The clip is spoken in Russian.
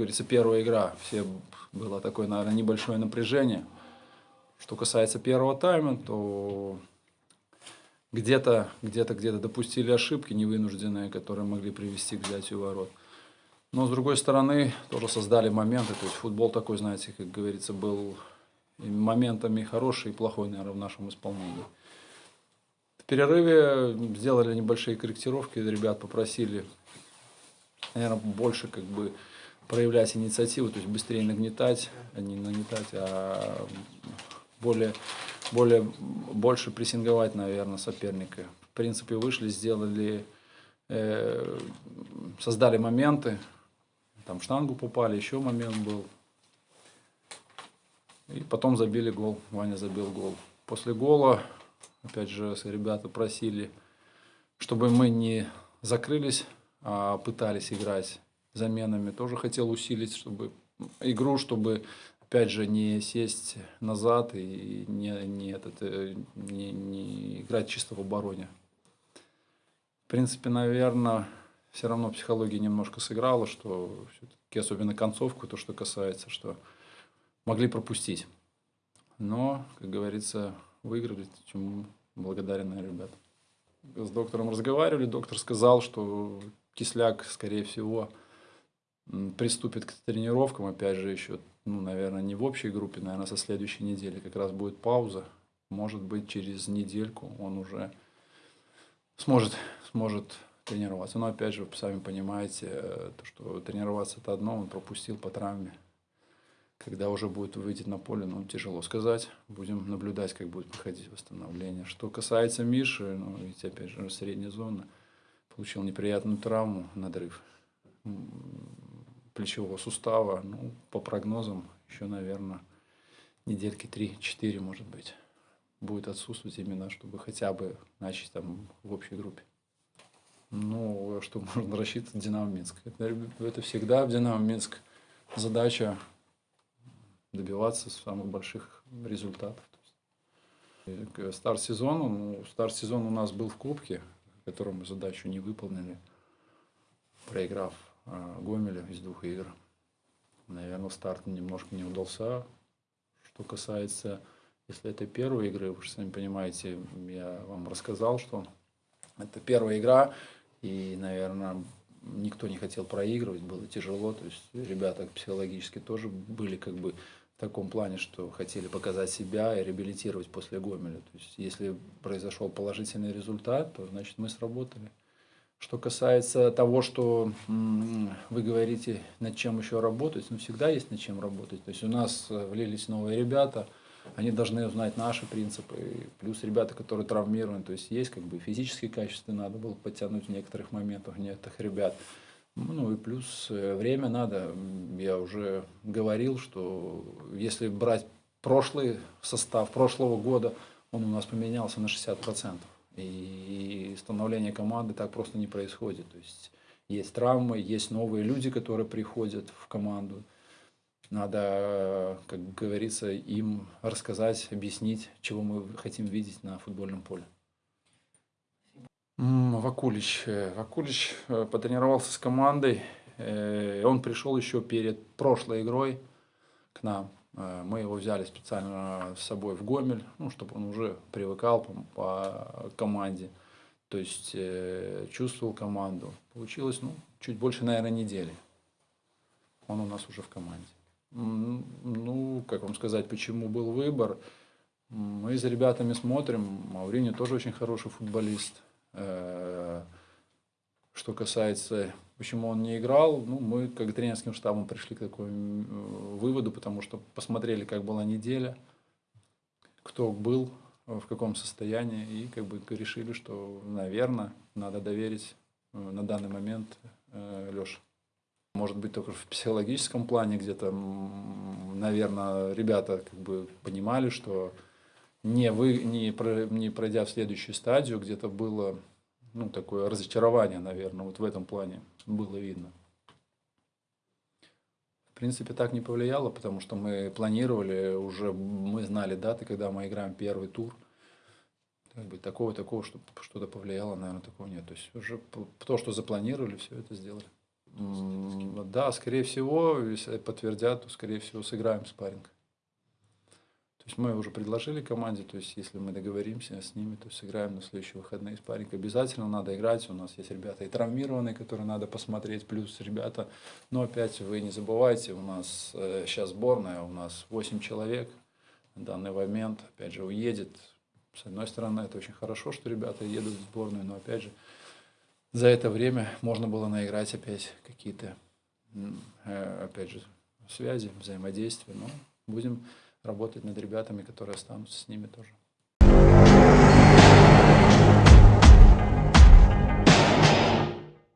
говорится, первая игра. Все было такое, наверное, небольшое напряжение. Что касается первого тайма, то где-то, где-то, где-то допустили ошибки невынужденные, которые могли привести к взятию ворот. Но, с другой стороны, тоже создали моменты. То есть футбол такой, знаете, как говорится, был моментами хороший и плохой, наверное, в нашем исполнении. В перерыве сделали небольшие корректировки, ребят попросили, наверное, больше как бы проявлять инициативу, то есть быстрее нагнетать, а не нагнетать, а более, более, больше прессинговать, наверное, соперника. В принципе, вышли, сделали, э, создали моменты, там штангу попали, еще момент был. И потом забили гол, Ваня забил гол. После гола, опять же, ребята просили, чтобы мы не закрылись, а пытались играть заменами. Тоже хотел усилить, чтобы игру, чтобы опять же не сесть назад и не, не, этот, э, не, не играть чисто в обороне. В принципе, наверное, все равно психология немножко сыграла, что все-таки, особенно концовку, то, что касается, что могли пропустить. Но, как говорится, выиграли, чему благодарен ребят. С доктором разговаривали, доктор сказал, что Кисляк, скорее всего, приступит к тренировкам, опять же, еще, ну, наверное, не в общей группе, наверное, со следующей недели как раз будет пауза. Может быть, через недельку он уже сможет, сможет тренироваться. Но опять же, вы сами понимаете, э, то, что тренироваться это одно, он пропустил по травме. Когда уже будет выйти на поле, ну, тяжело сказать. Будем наблюдать, как будет проходить восстановление. Что касается Миши, ну, ведь опять же, средняя зона, получил неприятную травму, надрыв плечевого сустава. Ну, по прогнозам, еще, наверное, недельки 3-4, может быть, будет отсутствовать именно, чтобы хотя бы начать там в общей группе. Ну, что можно рассчитывать Динамо Минск. Это, это всегда в Динамо Минск задача добиваться самых больших результатов. Старт сезона, ну, старт сезона у нас был в Кубке, которую мы задачу не выполнили, проиграв а, Гомеля из двух игр. Наверное, старт немножко не удался. Что касается, если это первая игры, вы же сами понимаете, я вам рассказал, что это первая игра, и, наверное, никто не хотел проигрывать, было тяжело. То есть ребята психологически тоже были как бы в таком плане, что хотели показать себя и реабилитировать после Гомеля. То есть если произошел положительный результат, то значит мы сработали. Что касается того, что вы говорите, над чем еще работать, ну всегда есть над чем работать. То есть у нас э, влились новые ребята – они должны узнать наши принципы, плюс ребята, которые травмированы, то есть есть как бы физические качества, надо было подтянуть в некоторых моментах некоторых ребят. Ну и плюс э, время надо. Я уже говорил, что если брать прошлый состав прошлого года, он у нас поменялся на 60%. И становление команды так просто не происходит. То есть есть травмы, есть новые люди, которые приходят в команду. Надо, как говорится, им рассказать, объяснить, чего мы хотим видеть на футбольном поле. Вакулич. Э, Вакулич э, потренировался с командой. Э, он пришел еще перед прошлой игрой к нам. Мы его взяли специально с собой в Гомель, ну, чтобы он уже привыкал по, по команде. То есть чувствовал команду. Получилось ну, чуть больше, наверное, недели. Он у нас уже в команде. Ну, как вам сказать, почему был выбор? Мы за ребятами смотрим. Маурини тоже очень хороший футболист. Э, что касается, почему он не играл, ну, мы как тренерским штабом пришли к такому выводу, потому что посмотрели, как была неделя, кто был, в каком состоянии, и как бы решили, что, наверное, надо доверить э, на данный момент э, Леше. Может быть, только в психологическом плане где-то, наверное, ребята как бы понимали, что не, вы, не, про, не пройдя в следующую стадию, где-то было ну, такое разочарование, наверное, вот в этом плане было видно. В принципе, так не повлияло, потому что мы планировали, уже мы знали даты, когда мы играем первый тур. Как бы такого, такого, что что-то повлияло, наверное, такого нет. То есть уже то, что запланировали, все это сделали. Да, скорее всего, если подтвердят, то, скорее всего, сыграем спарринг. Есть мы уже предложили команде, то есть если мы договоримся с ними, то сыграем на следующие выходные спарринг. Обязательно надо играть, у нас есть ребята и травмированные, которые надо посмотреть, плюс ребята, но опять вы не забывайте, у нас э, сейчас сборная, у нас 8 человек на данный момент, опять же, уедет. С одной стороны, это очень хорошо, что ребята едут в сборную, но опять же, за это время можно было наиграть опять какие-то, э, опять же, связи, взаимодействия. Но будем работать над ребятами, которые останутся с ними тоже.